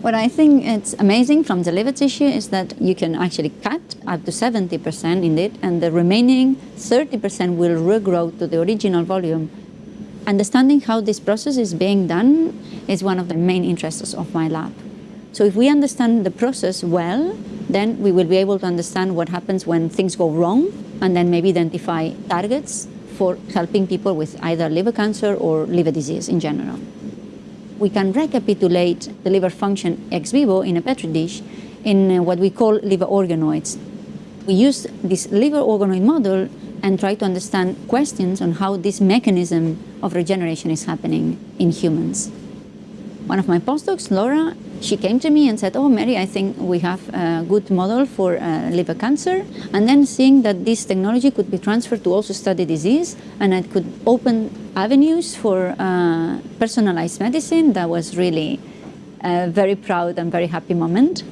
What I think it's amazing from the liver tissue is that you can actually cut up to 70% in it, and the remaining 30% will regrow to the original volume. Understanding how this process is being done is one of the main interests of my lab. So if we understand the process well, then we will be able to understand what happens when things go wrong, and then maybe identify targets for helping people with either liver cancer or liver disease in general we can recapitulate the liver function ex vivo in a petri dish in uh, what we call liver organoids. We use this liver organoid model and try to understand questions on how this mechanism of regeneration is happening in humans. One of my postdocs, Laura, she came to me and said, oh, Mary, I think we have a good model for uh, liver cancer. And then seeing that this technology could be transferred to also study disease and it could open avenues for uh, personalized medicine, that was really a very proud and very happy moment.